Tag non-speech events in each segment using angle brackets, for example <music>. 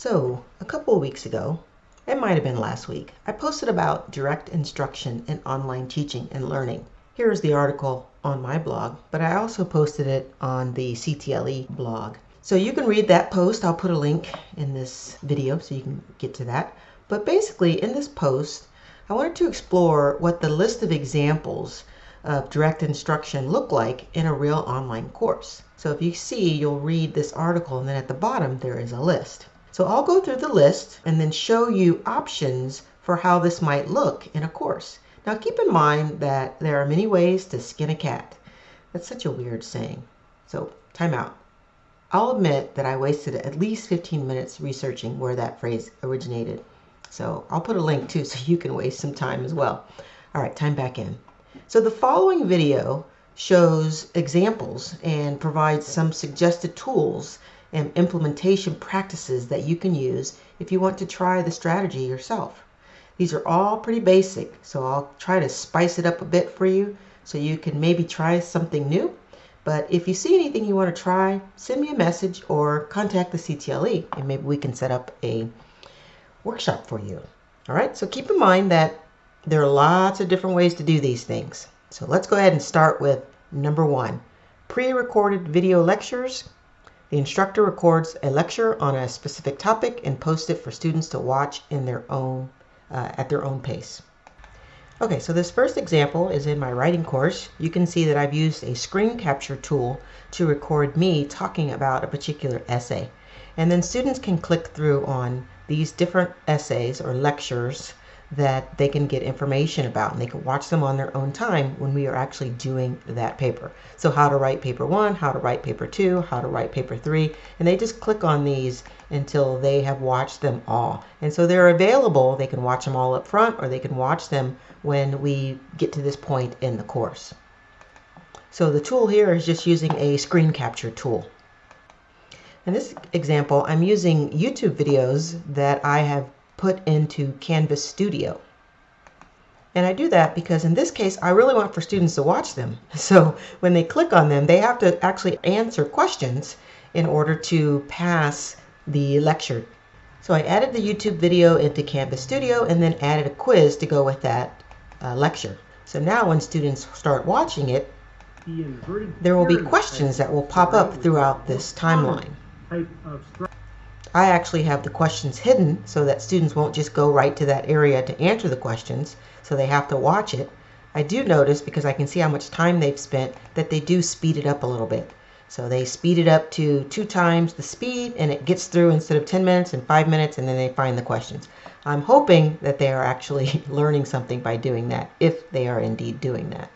So, a couple of weeks ago, it might have been last week, I posted about direct instruction in online teaching and learning. Here is the article on my blog, but I also posted it on the CTLE blog. So you can read that post. I'll put a link in this video so you can get to that. But basically, in this post, I wanted to explore what the list of examples of direct instruction look like in a real online course. So if you see, you'll read this article and then at the bottom there is a list. So I'll go through the list and then show you options for how this might look in a course. Now keep in mind that there are many ways to skin a cat. That's such a weird saying. So time out. I'll admit that I wasted at least 15 minutes researching where that phrase originated. So I'll put a link too <laughs> so you can waste some time as well. All right, time back in. So the following video shows examples and provides some suggested tools and implementation practices that you can use if you want to try the strategy yourself. These are all pretty basic, so I'll try to spice it up a bit for you so you can maybe try something new. But if you see anything you want to try, send me a message or contact the CTLE and maybe we can set up a workshop for you. All right, so keep in mind that there are lots of different ways to do these things. So let's go ahead and start with number one, pre-recorded video lectures the instructor records a lecture on a specific topic and posts it for students to watch in their own, uh, at their own pace. Okay, so this first example is in my writing course. You can see that I've used a screen capture tool to record me talking about a particular essay. And then students can click through on these different essays or lectures that they can get information about and they can watch them on their own time when we are actually doing that paper. So how to write paper one, how to write paper two, how to write paper three, and they just click on these until they have watched them all. And so they're available, they can watch them all up front or they can watch them when we get to this point in the course. So the tool here is just using a screen capture tool. In this example, I'm using YouTube videos that I have put into Canvas Studio. And I do that because in this case, I really want for students to watch them. <laughs> So when they click on them, they have to actually answer questions in order to pass the lecture. So I added the YouTube video into Canvas Studio and then added a quiz to go with that uh, lecture. So now when students start watching it, there will be questions that will pop up throughout this timeline. I actually have the questions hidden so that students won't just go right to that area to answer the questions, so they have to watch it. I do notice, because I can see how much time they've spent, that they do speed it up a little bit. So they speed it up to two times the speed and it gets through instead of 10 minutes and five minutes and then they find the questions. I'm hoping that they are actually <laughs> learning something by doing that, if they are indeed doing that.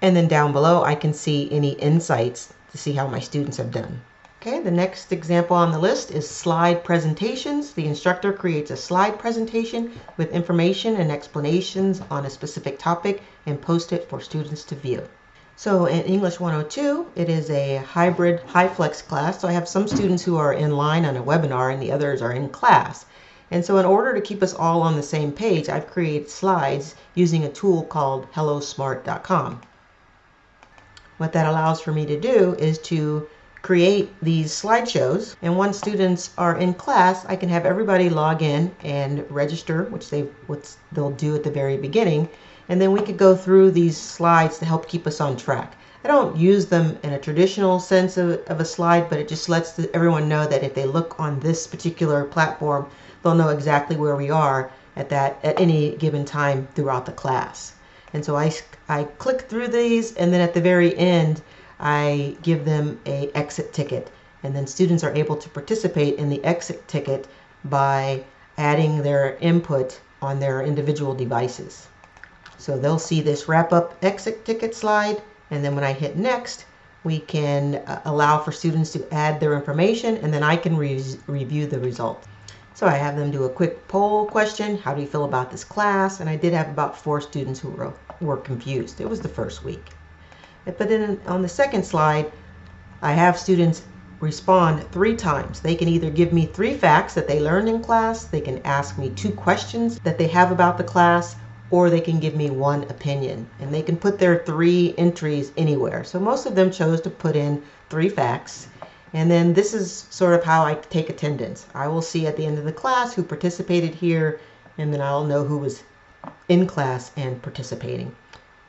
And then down below, I can see any insights to see how my students have done. Okay, the next example on the list is slide presentations. The instructor creates a slide presentation with information and explanations on a specific topic and posts it for students to view. So in English 102, it is a hybrid high flex class. So I have some students who are in line on a webinar and the others are in class. And so in order to keep us all on the same page, I've created slides using a tool called hellosmart.com. What that allows for me to do is to create these slideshows. And once students are in class, I can have everybody log in and register, which they what they'll do at the very beginning. And then we could go through these slides to help keep us on track. I don't use them in a traditional sense of, of a slide, but it just lets the, everyone know that if they look on this particular platform, they'll know exactly where we are at that at any given time throughout the class. And so I, I click through these and then at the very end, I give them a exit ticket. And then students are able to participate in the exit ticket by adding their input on their individual devices. So they'll see this wrap up exit ticket slide. And then when I hit next, we can uh, allow for students to add their information and then I can re review the result. So I have them do a quick poll question. How do you feel about this class? And I did have about four students who were, were confused. It was the first week. But then on the second slide, I have students respond three times. They can either give me three facts that they learned in class, they can ask me two questions that they have about the class, or they can give me one opinion. And they can put their three entries anywhere. So most of them chose to put in three facts. And then this is sort of how I take attendance. I will see at the end of the class who participated here, and then I'll know who was in class and participating.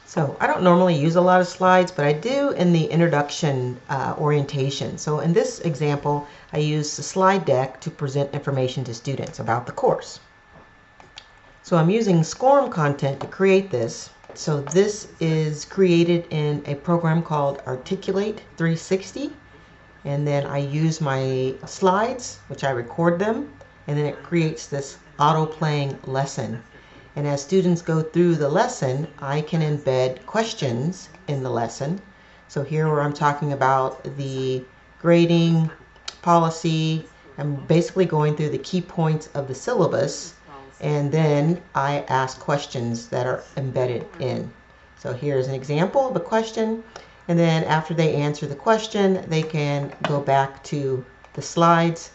So I don't normally use a lot of slides, but I do in the introduction uh, orientation. So in this example, I use the slide deck to present information to students about the course. So I'm using SCORM content to create this. So this is created in a program called Articulate 360. And then I use my slides, which I record them, and then it creates this auto playing lesson. And as students go through the lesson, I can embed questions in the lesson. So here where I'm talking about the grading policy, I'm basically going through the key points of the syllabus and then I ask questions that are embedded in. So here's an example of a question and then after they answer the question they can go back to the slides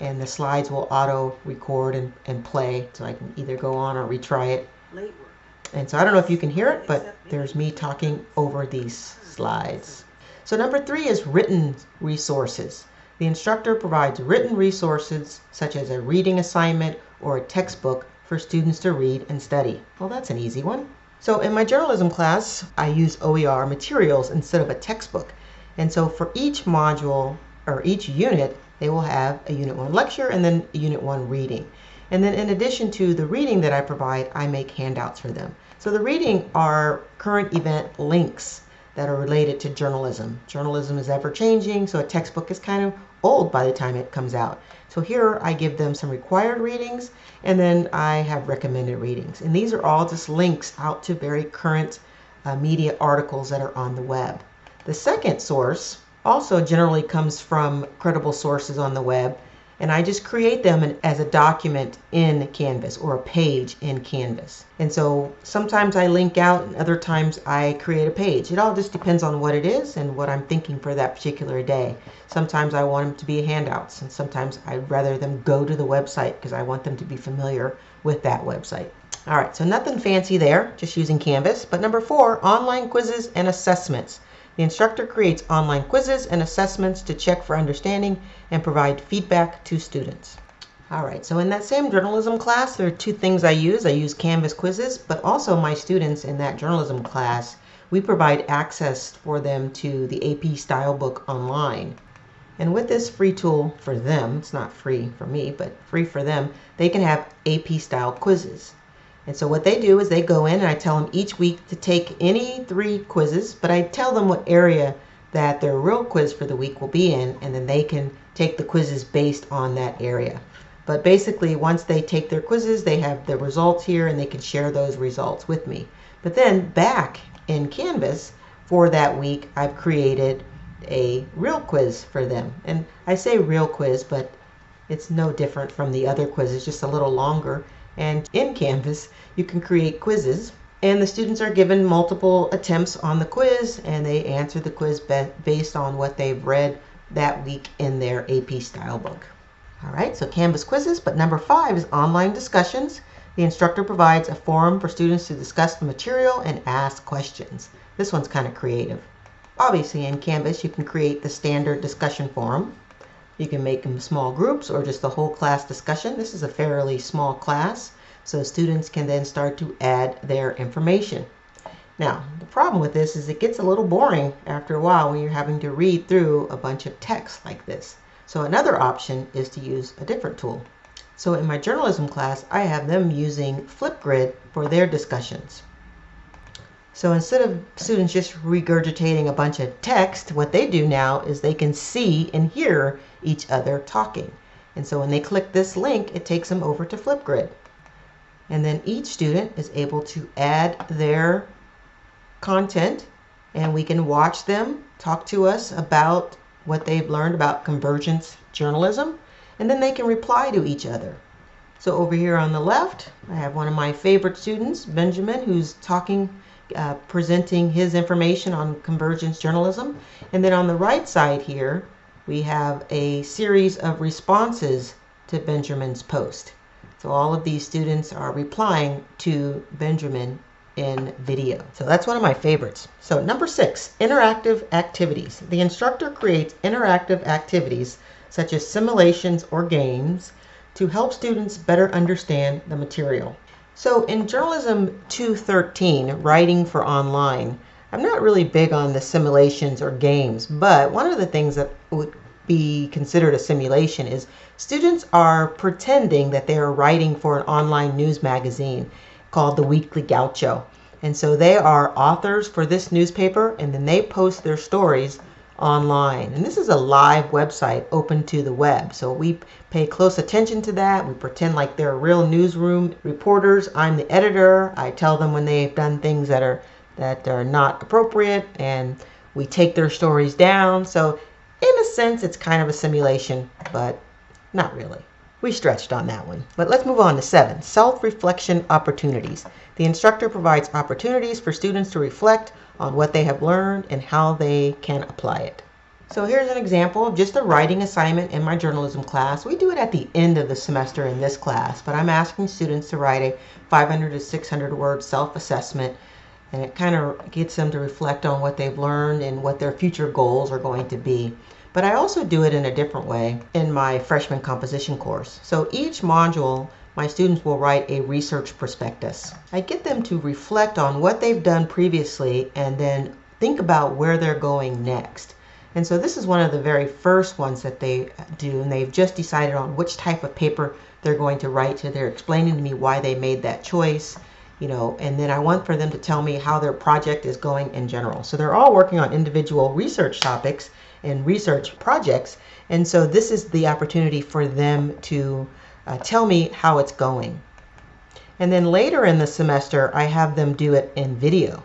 and the slides will auto record and, and play so I can either go on or retry it. And so I don't know if you can hear it, but there's me talking over these slides. So number three is written resources. The instructor provides written resources such as a reading assignment or a textbook for students to read and study. Well, that's an easy one. So in my journalism class, I use OER materials instead of a textbook. And so for each module or each unit, they will have a Unit 1 lecture and then a Unit 1 reading. And then in addition to the reading that I provide, I make handouts for them. So the reading are current event links that are related to journalism. Journalism is ever changing, so a textbook is kind of old by the time it comes out. So here I give them some required readings and then I have recommended readings. And these are all just links out to very current uh, media articles that are on the web. The second source also generally comes from credible sources on the web and I just create them as a document in Canvas or a page in Canvas. And so sometimes I link out and other times I create a page. It all just depends on what it is and what I'm thinking for that particular day. Sometimes I want them to be handouts and sometimes I'd rather them go to the website because I want them to be familiar with that website. All right, so nothing fancy there, just using Canvas. But number four, online quizzes and assessments. The instructor creates online quizzes and assessments to check for understanding and provide feedback to students. All right, so in that same journalism class, there are two things I use. I use Canvas quizzes, but also my students in that journalism class, we provide access for them to the AP style book online. And with this free tool for them, it's not free for me, but free for them, they can have AP style quizzes. And so what they do is they go in and I tell them each week to take any three quizzes, but I tell them what area that their real quiz for the week will be in, and then they can take the quizzes based on that area. But basically, once they take their quizzes, they have the results here and they can share those results with me. But then back in Canvas for that week, I've created a real quiz for them. And I say real quiz, but it's no different from the other quizzes, just a little longer. And in Canvas, you can create quizzes and the students are given multiple attempts on the quiz and they answer the quiz based on what they've read that week in their AP style book. All right, so Canvas quizzes, but number five is online discussions. The instructor provides a forum for students to discuss the material and ask questions. This one's kind of creative. Obviously in Canvas you can create the standard discussion forum. You can make them small groups or just the whole class discussion. This is a fairly small class, so students can then start to add their information. Now, the problem with this is it gets a little boring after a while when you're having to read through a bunch of text like this. So another option is to use a different tool. So in my journalism class, I have them using Flipgrid for their discussions. So instead of students just regurgitating a bunch of text, what they do now is they can see and hear each other talking. And so when they click this link, it takes them over to Flipgrid. And then each student is able to add their content and we can watch them talk to us about what they've learned about convergence journalism and then they can reply to each other. So over here on the left, I have one of my favorite students, Benjamin, who's talking uh, presenting his information on convergence journalism. And then on the right side here, we have a series of responses to Benjamin's post. So all of these students are replying to Benjamin in video. So that's one of my favorites. So number six, interactive activities. The instructor creates interactive activities such as simulations or games to help students better understand the material. So in Journalism 213, Writing for Online, I'm not really big on the simulations or games, but one of the things that would be considered a simulation is students are pretending that they are writing for an online news magazine called the Weekly Gaucho. And so they are authors for this newspaper and then they post their stories online. And this is a live website open to the web. So we pay close attention to that. We pretend like they're real newsroom reporters. I'm the editor. I tell them when they've done things that are that are not appropriate and we take their stories down. So in a sense, it's kind of a simulation, but not really. We stretched on that one. But let's move on to seven self-reflection opportunities. The instructor provides opportunities for students to reflect on what they have learned and how they can apply it. So here's an example of just a writing assignment in my journalism class. We do it at the end of the semester in this class, but I'm asking students to write a 500 to 600 word self-assessment and it kind of gets them to reflect on what they've learned and what their future goals are going to be. But I also do it in a different way in my freshman composition course. So each module, my students will write a research prospectus. I get them to reflect on what they've done previously and then think about where they're going next. And so this is one of the very first ones that they do, and they've just decided on which type of paper they're going to write. So they're explaining to me why they made that choice you know, and then I want for them to tell me how their project is going in general. So they're all working on individual research topics and research projects. And so this is the opportunity for them to uh, tell me how it's going. And then later in the semester, I have them do it in video,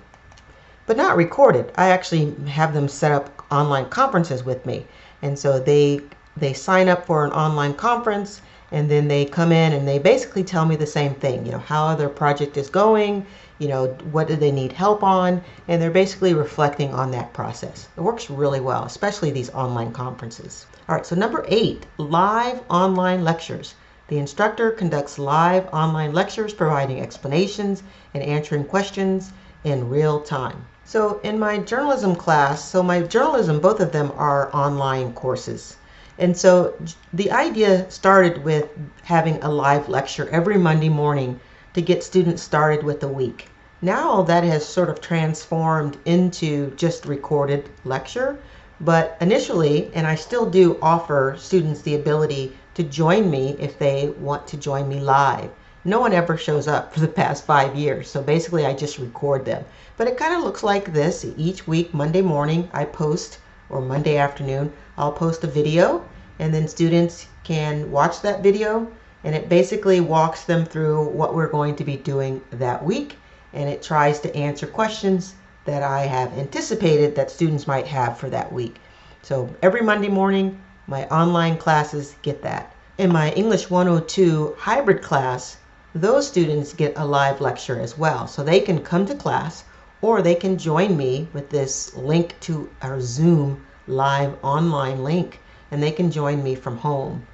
but not recorded. I actually have them set up online conferences with me. And so they, they sign up for an online conference and then they come in and they basically tell me the same thing, you know, how their project is going, you know, what do they need help on, and they're basically reflecting on that process. It works really well, especially these online conferences. All right, so number eight, live online lectures. The instructor conducts live online lectures providing explanations and answering questions in real time. So in my journalism class, so my journalism, both of them are online courses. And so the idea started with having a live lecture every Monday morning to get students started with the week. Now that has sort of transformed into just recorded lecture. But initially, and I still do offer students the ability to join me if they want to join me live. No one ever shows up for the past five years. So basically I just record them. But it kind of looks like this. Each week, Monday morning, I post or Monday afternoon, I'll post a video and then students can watch that video and it basically walks them through what we're going to be doing that week and it tries to answer questions that I have anticipated that students might have for that week. So every Monday morning, my online classes get that. In my English 102 hybrid class, those students get a live lecture as well. So they can come to class or they can join me with this link to our Zoom live online link and they can join me from home.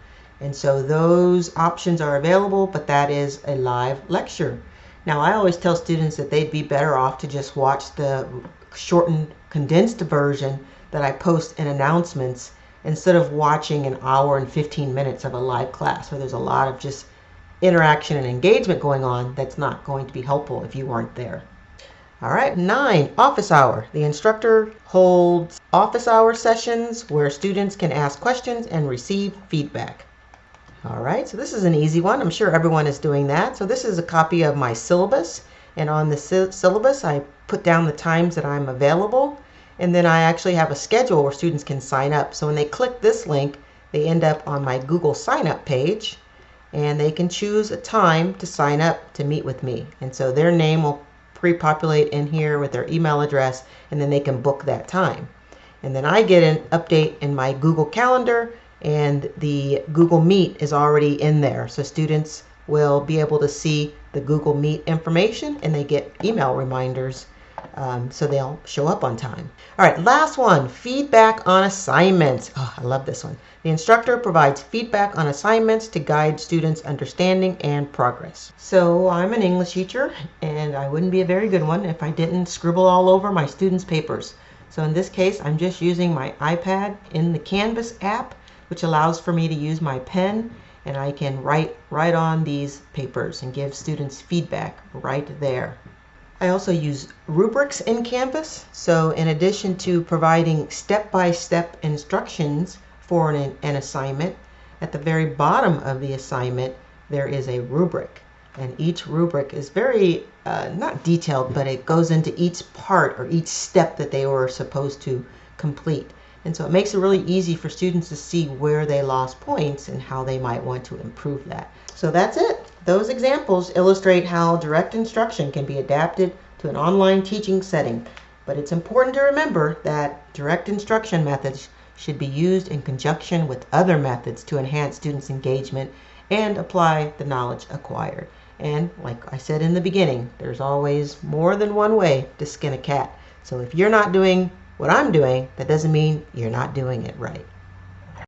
And so those options are available, but that is a live lecture. Now I always tell students that they'd be better off to just watch the shortened condensed version that I post in announcements instead of watching an hour and 15 minutes of a live class where there's a lot of just interaction and engagement going on that's not going to be helpful if you aren't there. All right, nine, office hour. The instructor holds office hour sessions where students can ask questions and receive feedback. All right, so this is an easy one. I'm sure everyone is doing that. So this is a copy of my syllabus. And on the syllabus, I put down the times that I'm available. And then I actually have a schedule where students can sign up. So when they click this link, they end up on my Google sign up page and they can choose a time to sign up to meet with me. And so their name will pre-populate in here with their email address and then they can book that time. And then I get an update in my Google Calendar and the Google Meet is already in there. So students will be able to see the Google Meet information and they get email reminders um, so they'll show up on time. All right, last one feedback on assignments. Oh, I love this one. The instructor provides feedback on assignments to guide students' understanding and progress. So I'm an English teacher, and I wouldn't be a very good one if I didn't scribble all over my students' papers. So in this case, I'm just using my iPad in the Canvas app, which allows for me to use my pen and I can write right on these papers and give students feedback right there. I also use rubrics in Canvas. So in addition to providing step-by-step -step instructions for an, an assignment, at the very bottom of the assignment, there is a rubric. And each rubric is very, uh, not detailed, but it goes into each part or each step that they were supposed to complete. And so it makes it really easy for students to see where they lost points and how they might want to improve that. So that's it. Those examples illustrate how direct instruction can be adapted to an online teaching setting. But it's important to remember that direct instruction methods should be used in conjunction with other methods to enhance students' engagement and apply the knowledge acquired. And like I said in the beginning, there's always more than one way to skin a cat. So if you're not doing what I'm doing, that doesn't mean you're not doing it right.